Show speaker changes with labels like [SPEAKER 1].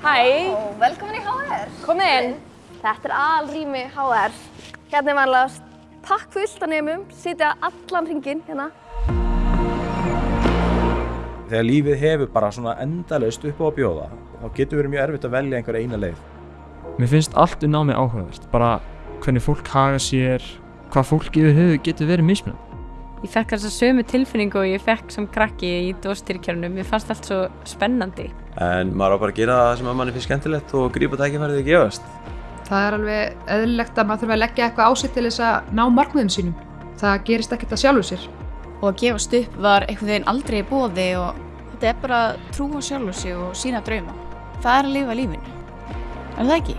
[SPEAKER 1] Hæ,
[SPEAKER 2] Og velkomin í HR.
[SPEAKER 1] komið inn. Þetta er alrými HR. Hérna er vanlega pakk fullt af nefnum, sitja allan hringinn hérna.
[SPEAKER 3] Þegar lífið hefur bara svona endalaust upp á að bjóða, þá getur verið mjög erfitt að velja einhver eina leið.
[SPEAKER 4] Mér finnst allt um námi áhugavert, bara hvernig fólk haga sér, hvað fólk yfir höfu getur verið mismunandi.
[SPEAKER 5] Ég fekk þessa sömu tilfinningu og ég fekk sem krakki í dóstýrkjörnum. Mér fannst allt svo spennandi.
[SPEAKER 6] En maður á bara að gera það sem að manni finnst skemmtilegt og grípa tækifærið að gefast.
[SPEAKER 7] Það er alveg eðlilegt að maður þurfa að leggja eitthvað á sig til þess að ná markmiðum sínum. Það gerist ekkert að sjálfu sér.
[SPEAKER 8] og að gefast upp var einhvern veginn aldrei í bóði og þetta er bara að trúa sjálfu sig og sína drauma. Það er að lifa lífinu. Er það ekki?